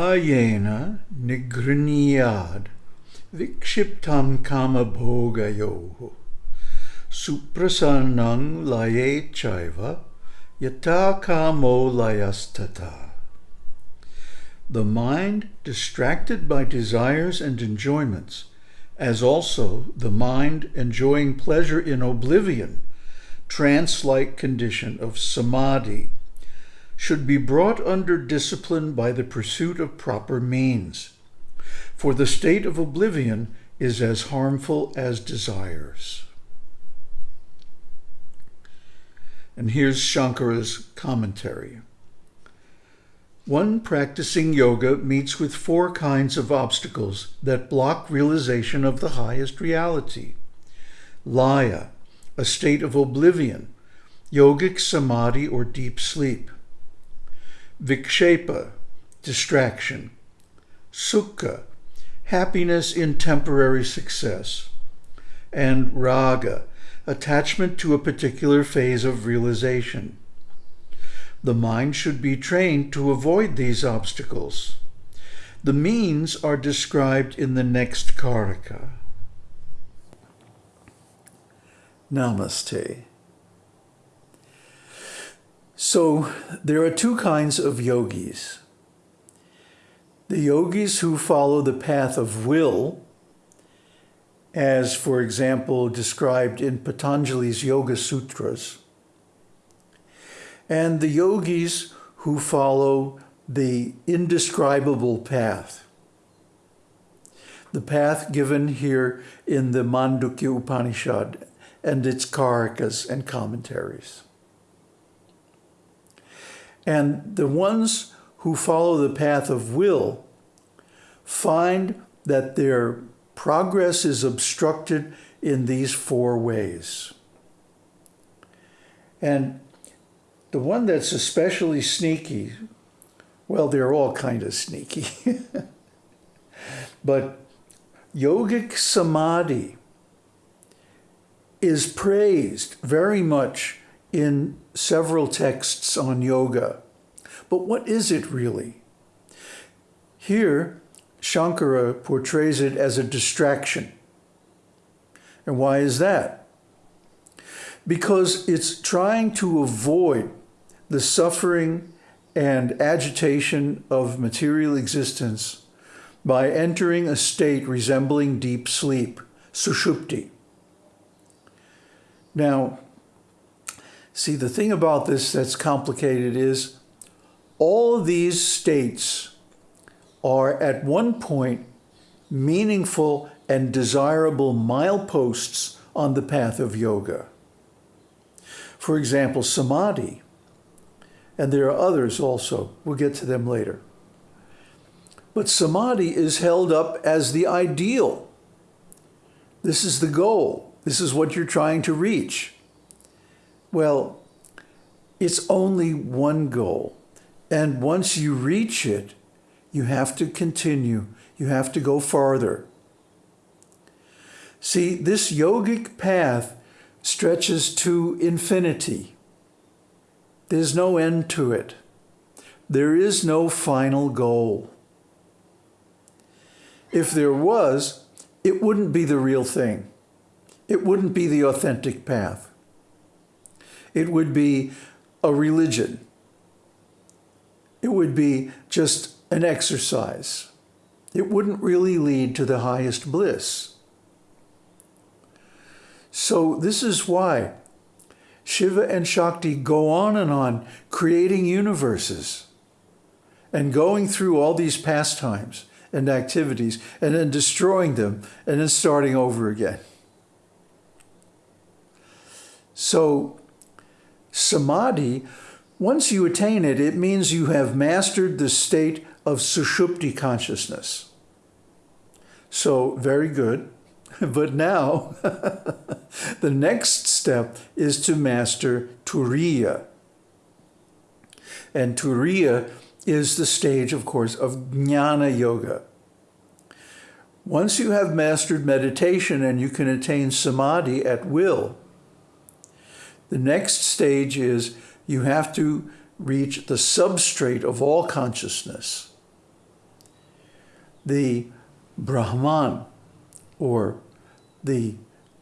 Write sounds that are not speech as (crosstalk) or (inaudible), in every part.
Yena nigriniyad vikshiptam kama bhogayoho suprasannang laye chaiva yata kamo layastata. The mind distracted by desires and enjoyments, as also the mind enjoying pleasure in oblivion, trance-like condition of samadhi, should be brought under discipline by the pursuit of proper means. For the state of oblivion is as harmful as desires. And here's Shankara's commentary. One practicing yoga meets with four kinds of obstacles that block realization of the highest reality. Laya, a state of oblivion, yogic samadhi or deep sleep. Vikshepa, distraction. Sukha, happiness in temporary success. And raga, attachment to a particular phase of realization. The mind should be trained to avoid these obstacles. The means are described in the next Karika. Namaste. So there are two kinds of yogis. The yogis who follow the path of will, as for example described in Patanjali's Yoga Sutras, and the yogis who follow the indescribable path. The path given here in the Mandukya Upanishad and its karikas and commentaries. And the ones who follow the path of will find that their progress is obstructed in these four ways. And the one that's especially sneaky, well, they're all kind of sneaky, (laughs) but yogic samadhi is praised very much in several texts on yoga. But what is it really? Here, Shankara portrays it as a distraction. And why is that? Because it's trying to avoid the suffering and agitation of material existence by entering a state resembling deep sleep, sushupti. Now, see, the thing about this that's complicated is all of these states are at one point meaningful and desirable mileposts on the path of yoga. For example, samadhi, and there are others also. We'll get to them later. But samadhi is held up as the ideal. This is the goal. This is what you're trying to reach. Well, it's only one goal. And once you reach it, you have to continue. You have to go farther. See, this yogic path stretches to infinity. There's no end to it. There is no final goal. If there was, it wouldn't be the real thing it wouldn't be the authentic path. It would be a religion. It would be just an exercise. It wouldn't really lead to the highest bliss. So this is why Shiva and Shakti go on and on creating universes and going through all these pastimes and activities and then destroying them and then starting over again. So samadhi, once you attain it, it means you have mastered the state of sushupti consciousness. So very good. (laughs) But now, (laughs) the next step is to master turiya. And turiya is the stage, of course, of jnana yoga. Once you have mastered meditation and you can attain samadhi at will, the next stage is you have to reach the substrate of all consciousness. the Brahman or the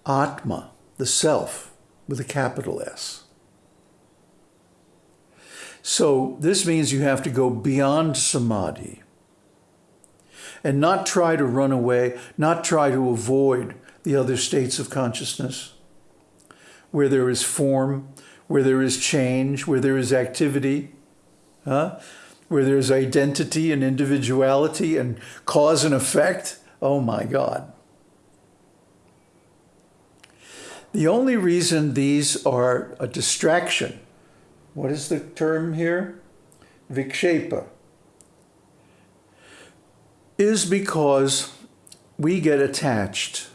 Atma, the self, with a capital S. So this means you have to go beyond samadhi and not try to run away, not try to avoid the other states of consciousness where there is form, where there is change, where there is activity, huh? where there's identity and individuality and cause and effect. Oh my God. The only reason these are a distraction, what is the term here? Vikshepa, is because we get attached.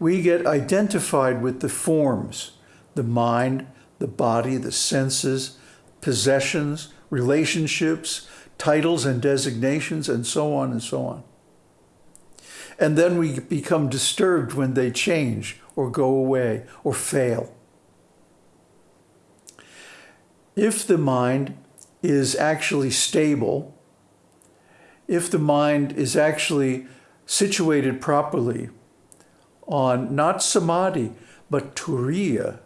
We get identified with the forms, the mind, the body, the senses, possessions, relationships, titles and designations, and so on and so on. And then we become disturbed when they change or go away or fail. If the mind is actually stable, if the mind is actually situated properly on not samadhi, but turiya,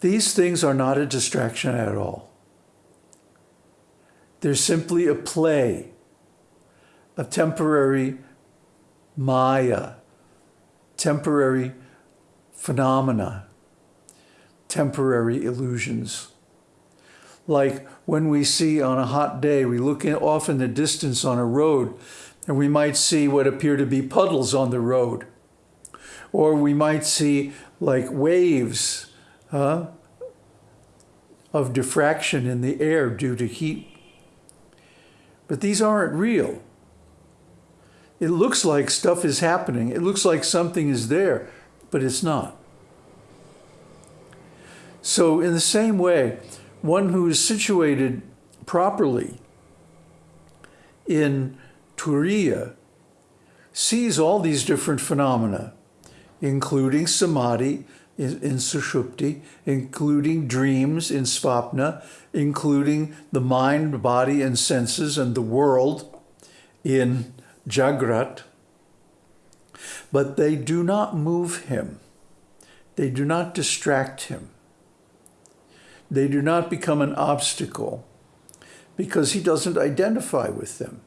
these things are not a distraction at all. They're simply a play, a temporary maya, temporary phenomena, temporary illusions. Like when we see on a hot day, we look in, off in the distance on a road and we might see what appear to be puddles on the road. Or we might see like waves huh, of diffraction in the air due to heat. But these aren't real. It looks like stuff is happening. It looks like something is there, but it's not. So in the same way, one who is situated properly in Turiya sees all these different phenomena, including samadhi in, in sushupti, including dreams in svapna, including the mind, body, and senses and the world in Jagrat, but they do not move him. They do not distract him. They do not become an obstacle because he doesn't identify with them.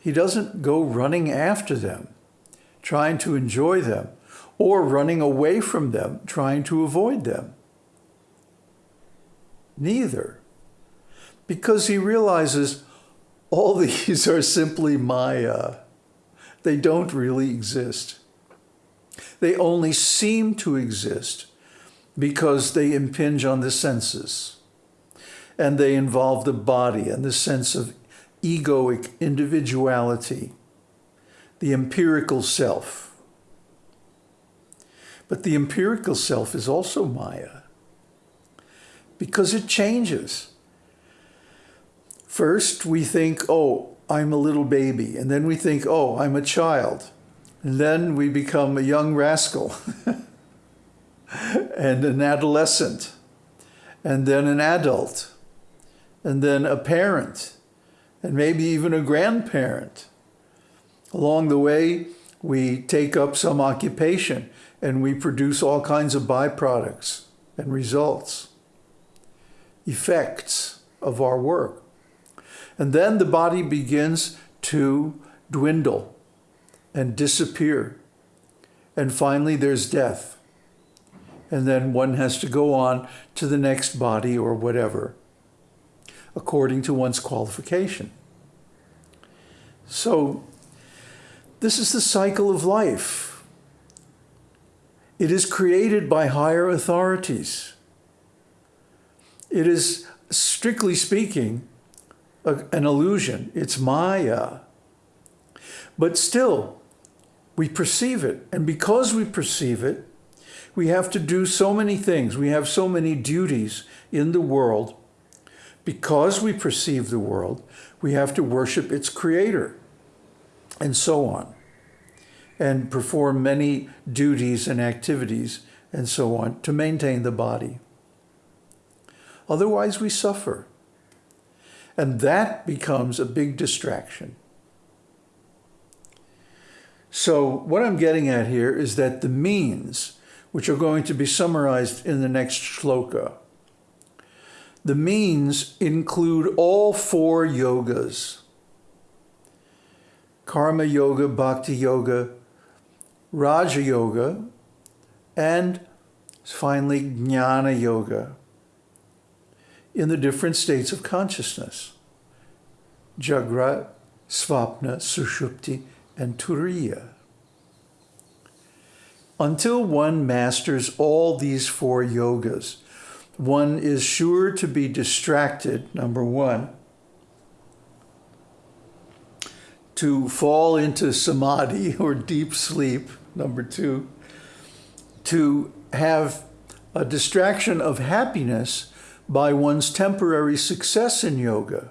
He doesn't go running after them, trying to enjoy them, or running away from them, trying to avoid them. Neither. Because he realizes all (laughs) these are simply Maya. They don't really exist. They only seem to exist because they impinge on the senses and they involve the body and the sense of egoic individuality, the empirical self. But the empirical self is also Maya because it changes. First, we think, oh, I'm a little baby. And then we think, oh, I'm a child. And then we become a young rascal (laughs) and an adolescent and then an adult and then a parent and maybe even a grandparent. Along the way, we take up some occupation and we produce all kinds of byproducts and results, effects of our work. And then the body begins to dwindle and disappear. And finally, there's death. And then one has to go on to the next body or whatever, according to one's qualification. So, this is the cycle of life. It is created by higher authorities. It is, strictly speaking, a, an illusion. It's Maya. But still, we perceive it. And because we perceive it, we have to do so many things. We have so many duties in the world. Because we perceive the world, we have to worship its creator and so on, and perform many duties and activities and so on to maintain the body. Otherwise, we suffer. And that becomes a big distraction. So what I'm getting at here is that the means, which are going to be summarized in the next shloka, the means include all four yogas. Karma Yoga, Bhakti Yoga, Raja Yoga, and finally Jnana Yoga in the different states of consciousness. Jagrat, Svapna, Sushupti, and Turiya. Until one masters all these four yogas, one is sure to be distracted, number one, to fall into samadhi (laughs) or deep sleep, number two, to have a distraction of happiness by one's temporary success in yoga,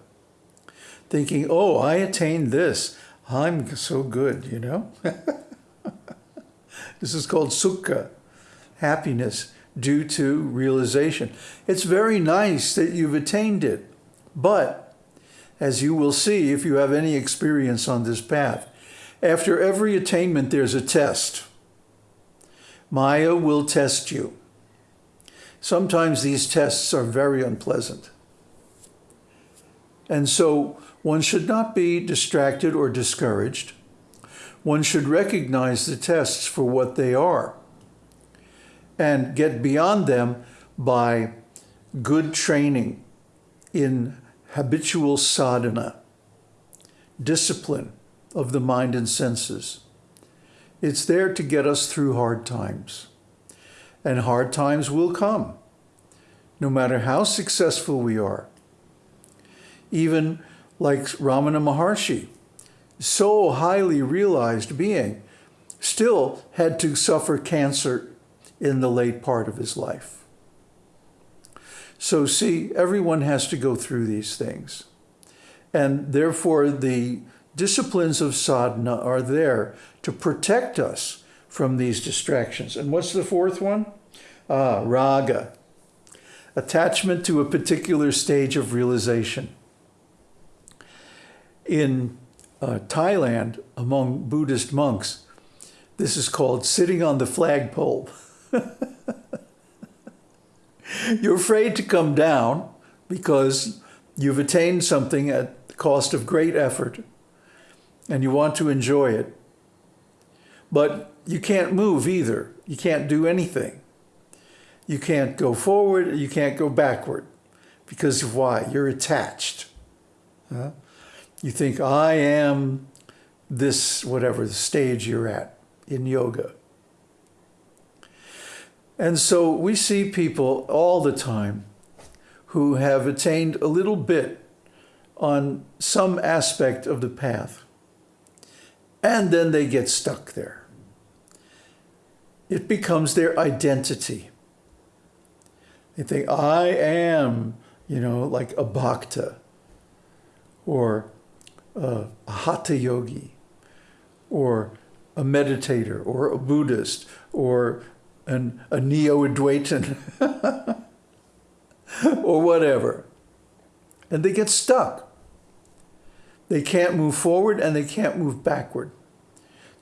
thinking, oh, I attained this. I'm so good, you know? (laughs) this is called sukha, happiness due to realization. It's very nice that you've attained it, but as you will see if you have any experience on this path, after every attainment, there's a test. Maya will test you. Sometimes these tests are very unpleasant. And so one should not be distracted or discouraged. One should recognize the tests for what they are and get beyond them by good training in habitual sadhana, discipline of the mind and senses. It's there to get us through hard times. And hard times will come, no matter how successful we are. Even like Ramana Maharshi, so highly realized being, still had to suffer cancer in the late part of his life. So see, everyone has to go through these things. And therefore, the disciplines of sadhana are there to protect us from these distractions. And what's the fourth one? Ah, raga, attachment to a particular stage of realization. In uh, Thailand, among Buddhist monks, this is called sitting on the flagpole. (laughs) (laughs) You're afraid to come down because you've attained something at the cost of great effort and you want to enjoy it. But you can't move either. You can't do anything. You can't go forward, you can't go backward. Because of why? You're attached. Huh? You think, I am this, whatever the stage you're at in yoga. And so we see people all the time who have attained a little bit on some aspect of the path. And then they get stuck there. It becomes their identity. They think, I am, you know, like a bhakta or a hatha yogi or a meditator or a Buddhist or an, a neo-Advaitin (laughs) or whatever. And they get stuck. They can't move forward and they can't move backward.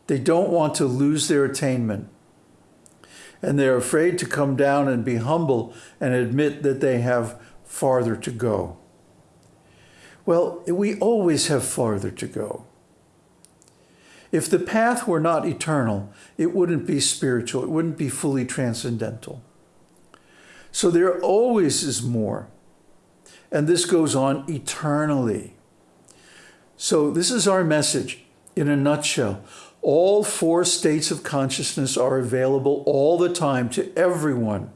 They don't want to lose their attainment. And they're afraid to come down and be humble and admit that they have farther to go. Well, we always have farther to go. If the path were not eternal, it wouldn't be spiritual. It wouldn't be fully transcendental. So there always is more. And this goes on eternally. So this is our message in a nutshell. All four states of consciousness are available all the time to everyone.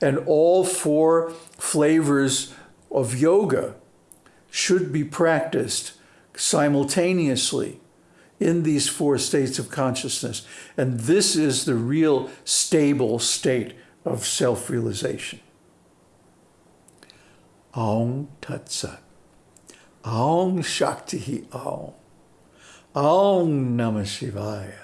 And all four flavors of yoga should be practiced simultaneously in these four states of consciousness. And this is the real stable state of self-realization. Aum Tat Sat. Aum Shakti Aum. Aum Namah Shivaya.